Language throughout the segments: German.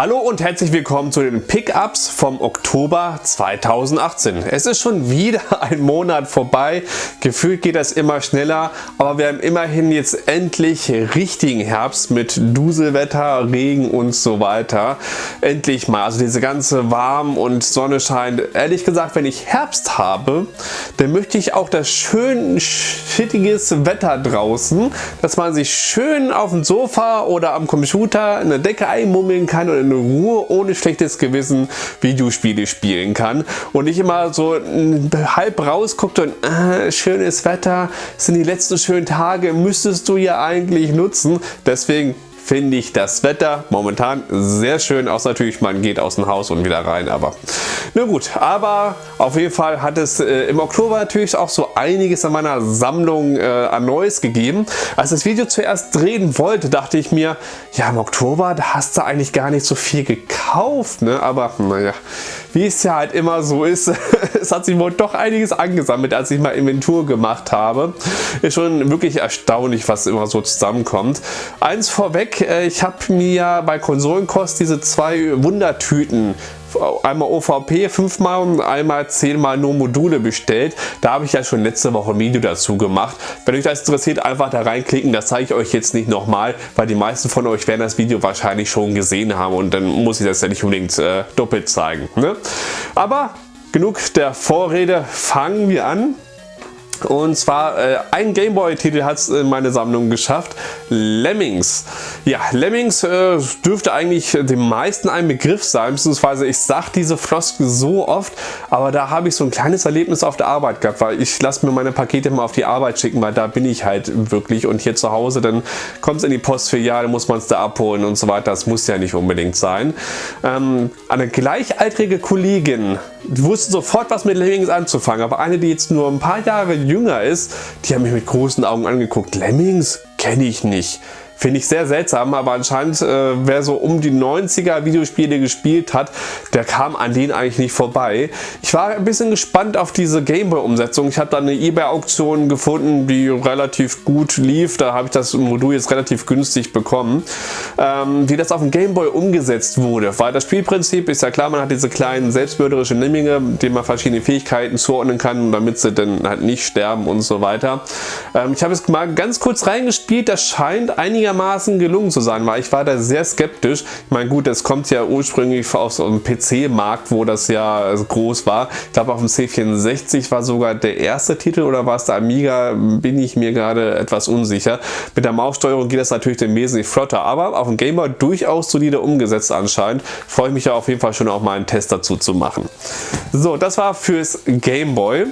Hallo und herzlich willkommen zu den Pickups vom Oktober 2018. Es ist schon wieder ein Monat vorbei. Gefühlt geht das immer schneller, aber wir haben immerhin jetzt endlich richtigen Herbst mit Duselwetter, Regen und so weiter. Endlich mal, also diese ganze warm und Sonne scheint. Ehrlich gesagt, wenn ich Herbst habe, dann möchte ich auch das schön schittiges Wetter draußen, dass man sich schön auf dem Sofa oder am Computer eine Decke einmummeln kann oder in Ruhe ohne schlechtes Gewissen Videospiele spielen kann und nicht immer so halb rausguckt und äh, schönes Wetter, sind die letzten schönen Tage, müsstest du ja eigentlich nutzen. Deswegen finde ich das Wetter momentan sehr schön, außer natürlich man geht aus dem Haus und wieder rein, aber na gut, aber auf jeden Fall hat es äh, im Oktober natürlich auch so einiges an meiner Sammlung äh, an Neues gegeben. Als das Video zuerst drehen wollte, dachte ich mir, ja im Oktober, da hast du eigentlich gar nicht so viel gekauft, ne? aber naja, wie es ja halt immer so ist, es hat sich wohl doch einiges angesammelt, als ich mal Inventur gemacht habe. Ist schon wirklich erstaunlich, was immer so zusammenkommt. Eins vorweg, äh, ich habe mir bei Konsolenkost diese zwei Wundertüten einmal OVP 5 mal und einmal 10 mal nur Module bestellt. Da habe ich ja schon letzte Woche ein Video dazu gemacht. Wenn euch das interessiert, einfach da reinklicken. Das zeige ich euch jetzt nicht nochmal, weil die meisten von euch werden das Video wahrscheinlich schon gesehen haben und dann muss ich das ja nicht unbedingt äh, doppelt zeigen. Ne? Aber genug der Vorrede, fangen wir an. Und zwar äh, ein Gameboy-Titel hat es in meine Sammlung geschafft. Lemmings. Ja, Lemmings äh, dürfte eigentlich den meisten ein Begriff sein, beziehungsweise ich sage diese Floskel so oft, aber da habe ich so ein kleines Erlebnis auf der Arbeit gehabt, weil ich lasse mir meine Pakete mal auf die Arbeit schicken, weil da bin ich halt wirklich und hier zu Hause, dann kommt es in die Postfiliale, muss man es da abholen und so weiter. Das muss ja nicht unbedingt sein. Ähm, eine gleichaltrige Kollegin wusste sofort was mit Lemmings anzufangen, aber eine, die jetzt nur ein paar Jahre jünger ist, die haben mich mit großen Augen angeguckt. Lemmings kenne ich nicht. Finde ich sehr seltsam, aber anscheinend, äh, wer so um die 90er Videospiele gespielt hat, der kam an denen eigentlich nicht vorbei. Ich war ein bisschen gespannt auf diese Gameboy-Umsetzung. Ich habe da eine Ebay-Auktion gefunden, die relativ gut lief. Da habe ich das Modul jetzt relativ günstig bekommen. Ähm, wie das auf dem Gameboy umgesetzt wurde, weil das Spielprinzip ist ja klar, man hat diese kleinen selbstmörderischen Lemminge, denen man verschiedene Fähigkeiten zuordnen kann, damit sie dann halt nicht sterben und so weiter. Ähm, ich habe es mal ganz kurz reingespielt. Das scheint einiger einigermaßen gelungen zu sein, weil ich war da sehr skeptisch. Ich meine gut, es kommt ja ursprünglich aus einem PC-Markt, wo das ja groß war. Ich glaube auf dem C64 war sogar der erste Titel oder war es der Amiga, bin ich mir gerade etwas unsicher. Mit der Maussteuerung geht das natürlich dann wesentlich flotter, aber auf dem Gamer durchaus solide umgesetzt anscheinend. Freue ich mich ja auf jeden Fall schon auch mal einen Test dazu zu machen. So, das war fürs Gameboy.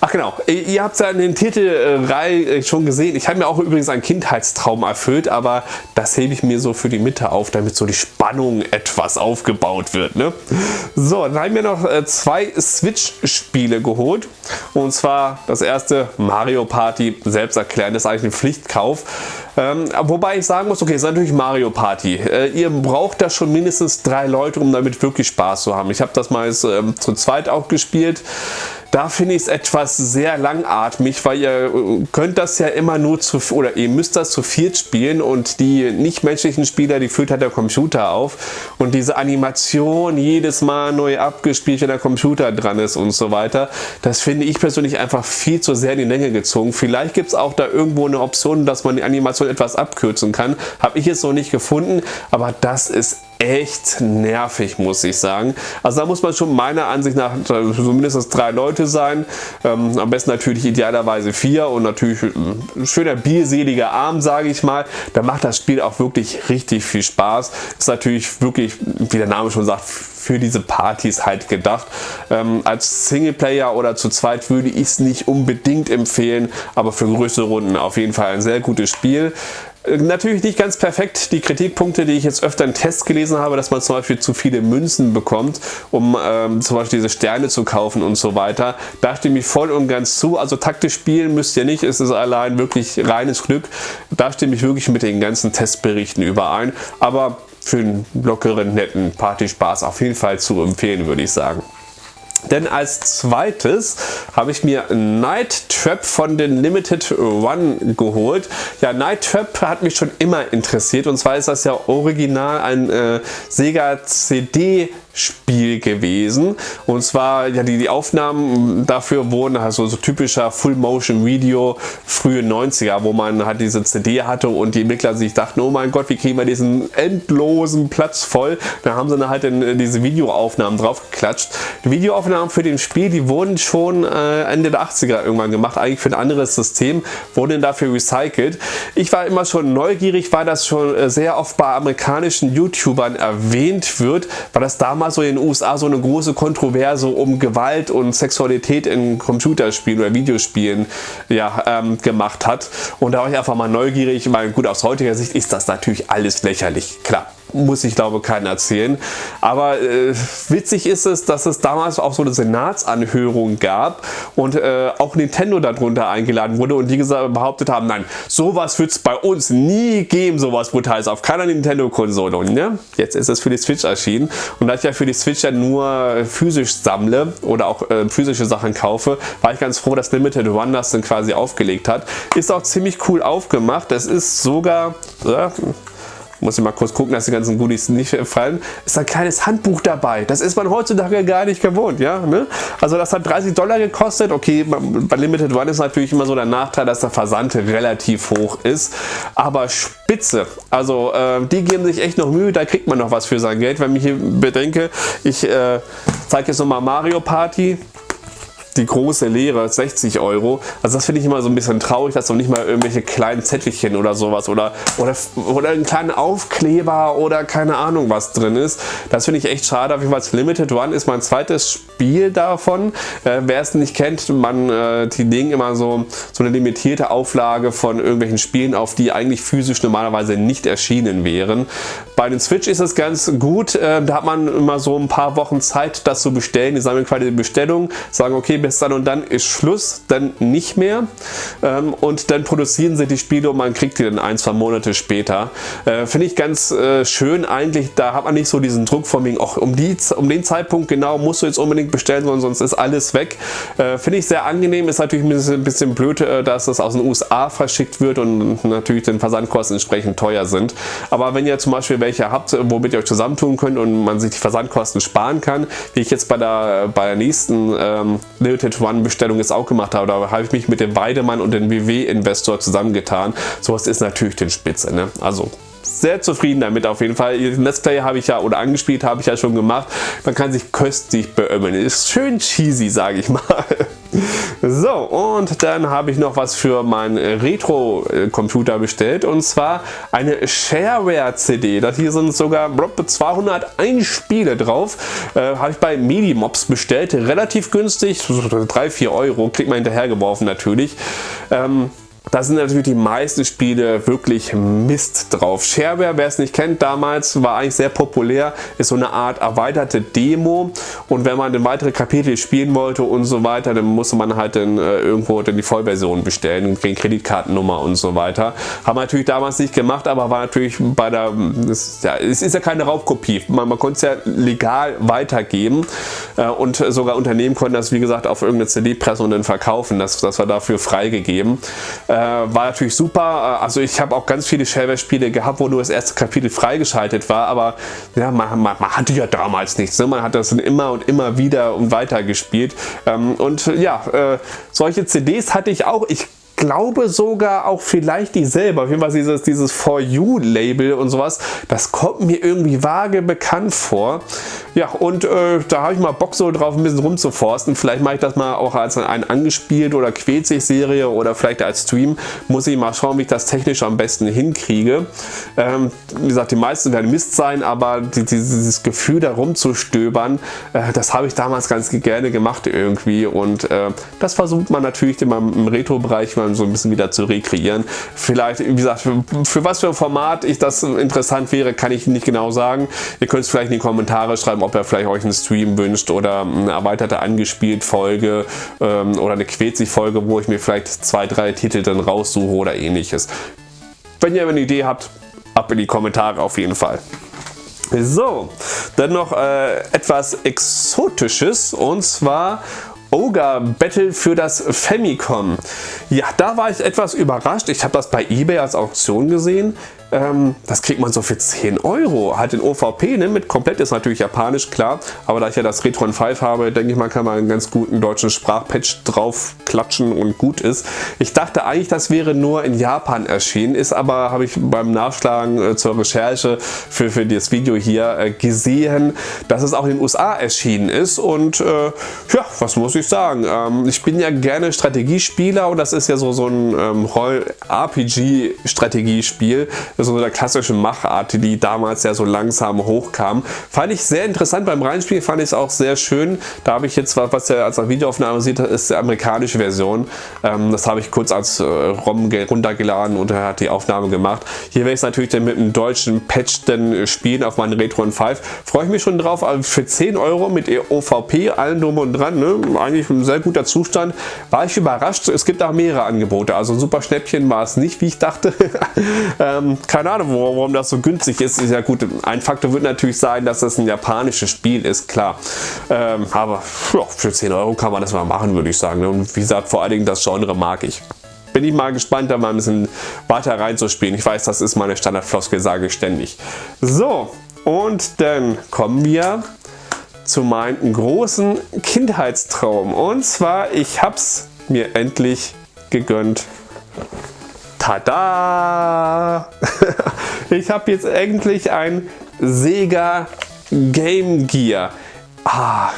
Ach genau, ihr habt ja in den Titelreihe äh, schon gesehen. Ich habe mir auch übrigens einen Kindheitstraum erfüllt, aber das hebe ich mir so für die Mitte auf, damit so die Spannung etwas aufgebaut wird. Ne? So, dann haben wir noch äh, zwei Switch-Spiele geholt. Und zwar das erste Mario Party, selbst erklären, das ist eigentlich ein Pflichtkauf. Ähm, wobei ich sagen muss, okay, es ist natürlich Mario Party. Äh, ihr braucht da schon mindestens drei Leute, um damit wirklich Spaß zu haben. Ich habe das mal ähm, zu zweit auch gespielt. Da finde ich es etwas sehr langatmig, weil ihr äh, könnt das ja immer nur zu, oder ihr müsst das zu viert spielen und die nichtmenschlichen Spieler, die führt halt der Computer auf und diese Animation jedes Mal neu abgespielt, wenn der Computer dran ist und so weiter, das finde ich persönlich einfach viel zu sehr in die Länge gezogen. Vielleicht gibt es auch da irgendwo eine Option, dass man die Animation etwas abkürzen kann. Habe ich jetzt noch nicht gefunden, aber das ist echt nervig, muss ich sagen. Also da muss man schon meiner Ansicht nach so mindestens drei Leute sein. Ähm, am besten natürlich idealerweise vier und natürlich ein schöner bierseliger Abend, sage ich mal. Da macht das Spiel auch wirklich richtig viel Spaß. Ist natürlich wirklich, wie der Name schon sagt, für diese Partys halt gedacht. Ähm, als Singleplayer oder zu zweit würde ich es nicht unbedingt empfehlen, aber für größere Runden auf jeden Fall ein sehr gutes Spiel. Natürlich nicht ganz perfekt. Die Kritikpunkte, die ich jetzt öfter in Tests gelesen habe, dass man zum Beispiel zu viele Münzen bekommt, um ähm, zum Beispiel diese Sterne zu kaufen und so weiter. Da stimme ich voll und ganz zu. Also taktisch spielen müsst ihr nicht. Es ist allein wirklich reines Glück. Da stimme ich wirklich mit den ganzen Testberichten überein. Aber für einen lockeren, netten Partyspaß auf jeden Fall zu empfehlen, würde ich sagen. Denn als zweites habe ich mir Night Trap von den Limited One geholt. Ja, Night Trap hat mich schon immer interessiert und zwar ist das ja original ein äh, Sega CD Spiel gewesen. Und zwar, ja, die, die Aufnahmen dafür wurden also so typischer Full-Motion-Video frühe 90er, wo man halt diese CD hatte und die Entwickler sich dachten, oh mein Gott, wie kriegen wir diesen endlosen Platz voll? Da haben sie dann halt in, diese Videoaufnahmen drauf geklatscht. Die Videoaufnahmen für den Spiel, die wurden schon äh, Ende der 80er irgendwann gemacht, eigentlich für ein anderes System, wurden dafür recycelt. Ich war immer schon neugierig, weil das schon äh, sehr oft bei amerikanischen YouTubern erwähnt wird, weil das damals so in den USA so eine große Kontroverse um Gewalt und Sexualität in Computerspielen oder Videospielen ja, ähm, gemacht hat. Und da war ich einfach mal neugierig, weil gut aus heutiger Sicht ist das natürlich alles lächerlich, klar muss ich glaube keiner erzählen. Aber äh, witzig ist es, dass es damals auch so eine Senatsanhörung gab und äh, auch Nintendo darunter eingeladen wurde und die gesagt, behauptet haben, nein, sowas wird es bei uns nie geben, sowas Brutales auf keiner Nintendo-Konsole. Ne, jetzt ist es für die Switch erschienen und da ich ja für die Switch ja nur physisch sammle oder auch äh, physische Sachen kaufe, war ich ganz froh, dass Limited One das dann quasi aufgelegt hat. Ist auch ziemlich cool aufgemacht. Es ist sogar, muss ich mal kurz gucken, dass die ganzen Goodies nicht fallen, ist ein kleines Handbuch dabei. Das ist man heutzutage gar nicht gewohnt. Ja? Ne? Also das hat 30 Dollar gekostet. Okay, bei Limited One ist natürlich immer so der Nachteil, dass der Versand relativ hoch ist. Aber spitze. Also äh, die geben sich echt noch Mühe, da kriegt man noch was für sein Geld. Wenn ich hier bedenke, ich äh, zeige jetzt nochmal Mario Party die große Lehre, 60 Euro. Also das finde ich immer so ein bisschen traurig, dass noch nicht mal irgendwelche kleinen Zettelchen oder sowas oder, oder, oder einen kleinen Aufkleber oder keine Ahnung was drin ist. Das finde ich echt schade. Auf jeden Fall Limited One ist mein zweites Spiel davon. Äh, Wer es nicht kennt, man, äh, die legen immer so, so eine limitierte Auflage von irgendwelchen Spielen auf, die eigentlich physisch normalerweise nicht erschienen wären. Bei den Switch ist es ganz gut. Äh, da hat man immer so ein paar Wochen Zeit, das zu bestellen. Die sammeln quasi die Bestellung, sagen okay, bis dann und dann ist Schluss, dann nicht mehr. Ähm, und dann produzieren sie die Spiele und man kriegt die dann ein, zwei Monate später. Äh, Finde ich ganz äh, schön eigentlich, da hat man nicht so diesen Druck von wegen, auch um, die, um den Zeitpunkt genau musst du jetzt unbedingt bestellen, sonst ist alles weg. Äh, Finde ich sehr angenehm, ist natürlich ein bisschen, ein bisschen blöd, äh, dass das aus den USA verschickt wird und natürlich den Versandkosten entsprechend teuer sind. Aber wenn ihr zum Beispiel welche habt, womit ihr euch zusammentun könnt und man sich die Versandkosten sparen kann, wie ich jetzt bei der, bei der nächsten ähm, Limited One Bestellung jetzt auch gemacht habe. Da habe ich mich mit dem Weidemann und dem WW Investor zusammengetan. Sowas ist natürlich den Spitze. Ne? Also sehr zufrieden damit auf jeden Fall. Let's Play habe ich ja oder angespielt habe ich ja schon gemacht. Man kann sich köstlich beömmeln. Ist schön cheesy, sage ich mal. So, und dann habe ich noch was für meinen Retro-Computer bestellt und zwar eine Shareware-CD. Das hier sind sogar 201 Spiele drauf. Äh, habe ich bei Medimobs bestellt. Relativ günstig, 3-4 Euro. Kriegt man hinterhergeworfen natürlich. Ähm, da sind natürlich die meisten Spiele wirklich Mist drauf. Shareware, wer es nicht kennt, damals war eigentlich sehr populär, ist so eine Art erweiterte Demo und wenn man dann weitere Kapitel spielen wollte und so weiter, dann musste man halt dann äh, irgendwo dann die Vollversion bestellen, gegen Kreditkartennummer und so weiter. Haben wir natürlich damals nicht gemacht, aber war natürlich bei der, es, ja, es ist ja keine Raubkopie, man, man konnte es ja legal weitergeben äh, und sogar Unternehmen konnten das wie gesagt auf irgendeine CD pressen und dann verkaufen, das, das war dafür freigegeben. Äh, war natürlich super. Äh, also ich habe auch ganz viele Shareware-Spiele gehabt, wo nur das erste Kapitel freigeschaltet war, aber ja, man, man, man hatte ja damals nichts. Ne? Man hat das immer und immer wieder und weiter gespielt. Ähm, und ja, äh, solche CDs hatte ich auch. Ich glaube sogar auch vielleicht die selber. Auf jeden Fall dieses, dieses For You Label und sowas, das kommt mir irgendwie vage bekannt vor. Ja, und äh, da habe ich mal Bock so drauf, ein bisschen rumzuforsten. Vielleicht mache ich das mal auch als ein angespielt oder quält sich Serie oder vielleicht als Stream. Muss ich mal schauen, wie ich das technisch am besten hinkriege. Ähm, wie gesagt, die meisten werden Mist sein, aber die, dieses Gefühl da rumzustöbern, äh, das habe ich damals ganz gerne gemacht irgendwie. Und äh, das versucht man natürlich immer im Retro-Bereich mal so ein bisschen wieder zu rekreieren. Vielleicht, wie gesagt, für, für was für ein Format ich das interessant wäre, kann ich nicht genau sagen. Ihr könnt es vielleicht in die Kommentare schreiben, ob ihr vielleicht euch einen Stream wünscht oder eine erweiterte angespielt Folge ähm, oder eine quetzig Folge, wo ich mir vielleicht zwei, drei Titel dann raussuche oder ähnliches. Wenn ihr eine Idee habt, ab in die Kommentare auf jeden Fall. So, dann noch äh, etwas Exotisches und zwar Ogre Battle für das Famicom. Ja, da war ich etwas überrascht. Ich habe das bei eBay als Auktion gesehen. Ähm, das kriegt man so für 10 Euro. Halt in OVP, ne, mit komplett ist natürlich japanisch, klar. Aber da ich ja das Retron 5 habe, denke ich mal, kann man einen ganz guten deutschen Sprachpatch drauf klatschen und gut ist. Ich dachte eigentlich, das wäre nur in Japan erschienen, ist aber, habe ich beim Nachschlagen äh, zur Recherche für, für das Video hier äh, gesehen, dass es auch in den USA erschienen ist. Und äh, ja, was muss ich sagen? Ähm, ich bin ja gerne Strategiespieler und das ist ja so, so ein ähm, So der klassische Machart, die damals ja so langsam hochkam. Fand ich sehr interessant beim Reinspielen, fand ich es auch sehr schön. Da habe ich jetzt, was ihr als Videoaufnahme sieht, ist die amerikanische Version. Ähm, das habe ich kurz als äh, ROM runtergeladen und er hat die Aufnahme gemacht. Hier werde ich es natürlich dann mit einem deutschen Patch dann spielen auf meinen Retro 5. Freue ich mich schon drauf, aber für 10 Euro mit OVP, allen drum und dran, ne? eigentlich ein sehr guter Zustand. War ich überrascht, es gibt auch mehrere Angebote, also super Schnäppchen war es nicht, wie ich dachte. ähm, keine Ahnung, warum das so günstig ist. Ist ja gut, ein Faktor wird natürlich sein, dass das ein japanisches Spiel ist, klar. Ähm, aber ja, für 10 Euro kann man das mal machen, würde ich sagen. Und wie gesagt, vor allen Dingen das Genre mag ich. Bin ich mal gespannt, da mal ein bisschen weiter reinzuspielen. Ich weiß, das ist meine Standardfloskel, sage ich ständig. So, und dann kommen wir zu meinem großen Kindheitstraum. Und zwar, ich habe es mir endlich gegönnt. Tada! ich habe jetzt endlich ein Sega Game Gear. Ah,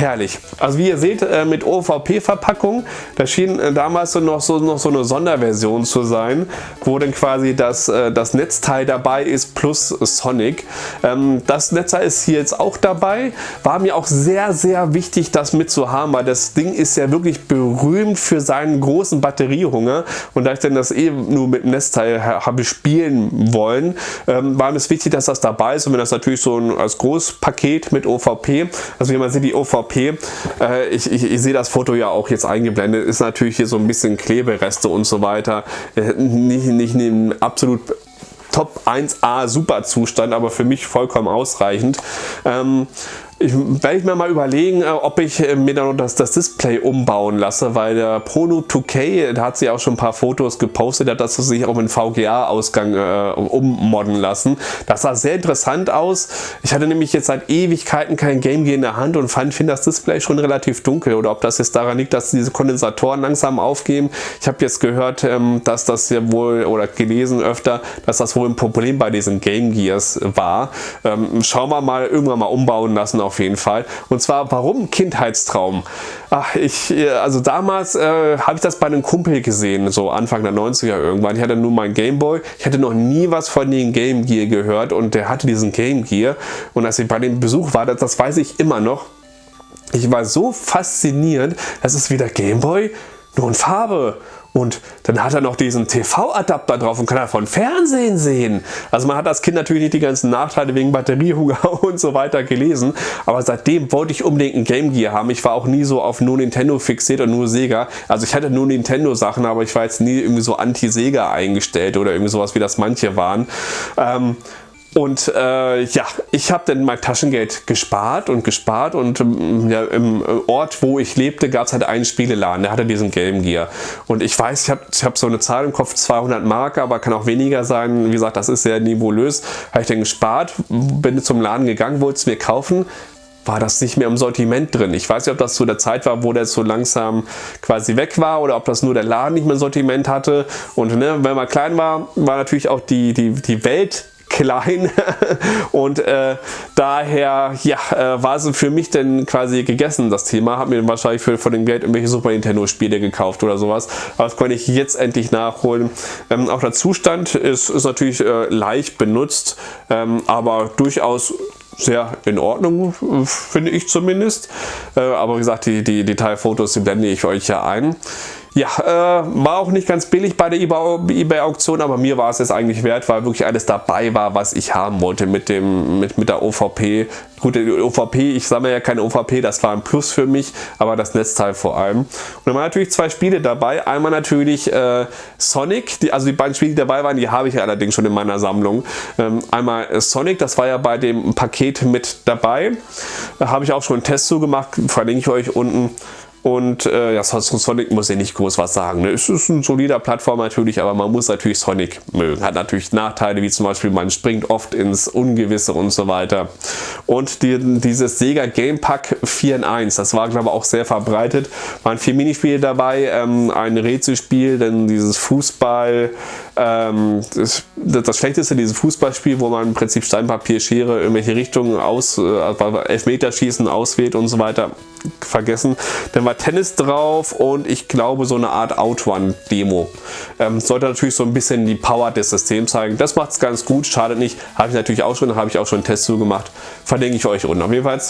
Herrlich. Also wie ihr seht, äh, mit OVP-Verpackung, da schien äh, damals noch, so noch so eine Sonderversion zu sein, wo dann quasi das, äh, das Netzteil dabei ist plus Sonic. Ähm, das Netzteil ist hier jetzt auch dabei. War mir auch sehr, sehr wichtig, das mitzuhaben, weil das Ding ist ja wirklich berühmt für seinen großen Batteriehunger. Und da ich dann das eh nur mit dem Netzteil habe spielen wollen, ähm, war mir es wichtig, dass das dabei ist. Und wenn das natürlich so ein als Großpaket mit OVP, also wie man sieht, die OVP OVP. Äh, ich, ich, ich sehe das Foto ja auch jetzt eingeblendet. Ist natürlich hier so ein bisschen Klebereste und so weiter. Äh, nicht, nicht in absolut Top 1A Super Zustand, aber für mich vollkommen ausreichend. Ähm, ich werde mir mal überlegen, äh, ob ich äh, mir dann das, das Display umbauen lasse, weil der Prono 2K, da hat sie auch schon ein paar Fotos gepostet, hat das sich auch mit VGA-Ausgang äh, ummodden lassen. Das sah sehr interessant aus. Ich hatte nämlich jetzt seit Ewigkeiten kein Game Gear in der Hand und fand, finde das Display schon relativ dunkel oder ob das jetzt daran liegt, dass diese Kondensatoren langsam aufgeben. Ich habe jetzt gehört, ähm, dass das ja wohl oder gelesen öfter, dass das wohl ein Problem bei diesen Game Gears war. Ähm, schauen wir mal, irgendwann mal umbauen lassen auf jeden Fall. Und zwar, warum Kindheitstraum? Ach, ich, äh, also damals äh, habe ich das bei einem Kumpel gesehen, so Anfang der 90er irgendwann. Ich hatte nur meinen Gameboy. Ich hatte noch nie was von dem Game Gear gehört und der hatte diesen Game Gear. Und als ich bei dem Besuch war, das, das weiß ich immer noch, ich war so fasziniert, das ist wieder Gameboy, nur in Farbe. Und dann hat er noch diesen TV-Adapter drauf und kann davon Fernsehen sehen. Also man hat als Kind natürlich nicht die ganzen Nachteile wegen Batteriehunger und so weiter gelesen. Aber seitdem wollte ich unbedingt ein Game Gear haben. Ich war auch nie so auf nur Nintendo fixiert und nur Sega. Also ich hatte nur Nintendo Sachen, aber ich war jetzt nie irgendwie so anti-Sega eingestellt oder irgendwie sowas wie das manche waren. Ähm, und äh, ja, ich habe dann mein Taschengeld gespart und gespart und ähm, ja, im Ort, wo ich lebte, gab es halt einen Spieleladen, der hatte diesen Game Gear. Und ich weiß, ich habe ich hab so eine Zahl im Kopf, 200 Mark, aber kann auch weniger sein. Wie gesagt, das ist sehr niveaulös. Habe ich dann gespart, bin zum Laden gegangen, wollte es mir kaufen, war das nicht mehr im Sortiment drin. Ich weiß nicht, ob das zu der Zeit war, wo der so langsam quasi weg war oder ob das nur der Laden nicht mehr im Sortiment hatte. Und ne, wenn man klein war, war natürlich auch die, die, die Welt klein und äh, daher ja, äh, war es für mich dann quasi gegessen, das Thema. Habe mir wahrscheinlich für, von dem Geld irgendwelche Super Nintendo Spiele gekauft oder sowas. Aber das konnte ich jetzt endlich nachholen. Ähm, auch der Zustand ist, ist natürlich äh, leicht benutzt, ähm, aber durchaus sehr in Ordnung, finde ich zumindest. Äh, aber wie gesagt, die, die Detailfotos, die blende ich euch ja ein. Ja, äh, war auch nicht ganz billig bei der eBay-Auktion, aber mir war es jetzt eigentlich wert, weil wirklich alles dabei war, was ich haben wollte mit, dem, mit, mit der OVP. Gut, die OVP, ich sammle ja keine OVP, das war ein Plus für mich, aber das Netzteil vor allem. Und dann waren natürlich zwei Spiele dabei. Einmal natürlich äh, Sonic, die, also die beiden Spiele, die dabei waren, die habe ich allerdings schon in meiner Sammlung. Ähm, einmal Sonic, das war ja bei dem Paket mit dabei. Da habe ich auch schon einen Test zugemacht, verlinke ich euch unten. Und äh, ja, Sonic muss ja nicht groß was sagen. Ne? Es ist ein solider Plattform natürlich, aber man muss natürlich Sonic mögen. Hat natürlich Nachteile, wie zum Beispiel man springt oft ins Ungewisse und so weiter. Und die, dieses Sega Game Pack 4 in 1, das war glaube ich auch sehr verbreitet. Waren vier Minispiele dabei, ähm, ein Rätselspiel, dann dieses Fußball, ähm, das, das, Schlechteste dieses Fußballspiel, wo man im Prinzip Steinpapier, Schere, irgendwelche Richtungen aus, äh, Elfmeterschießen auswählt und so weiter, vergessen. Dann war Tennis drauf und ich glaube so eine Art Outrun-Demo. Ähm, sollte natürlich so ein bisschen die Power des Systems zeigen. Das macht es ganz gut, schadet nicht. Habe ich natürlich auch schon, habe ich auch schon einen Test zugemacht. Verlinke ich euch unten. Auf jeden Fall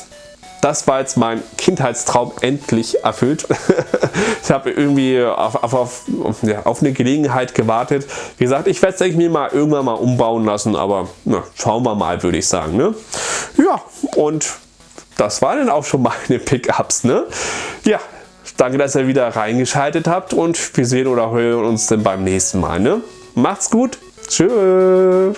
das war jetzt mein Kindheitstraum endlich erfüllt. ich habe irgendwie auf, auf, auf, ja, auf, eine Gelegenheit gewartet. Wie gesagt, ich werde es mir mal irgendwann mal umbauen lassen, aber na, schauen wir mal, würde ich sagen. Ne? Ja, und das waren dann auch schon meine Pickups. Ne? Ja, danke, dass ihr wieder reingeschaltet habt und wir sehen oder hören uns dann beim nächsten Mal. Ne? Macht's gut. Tschüss.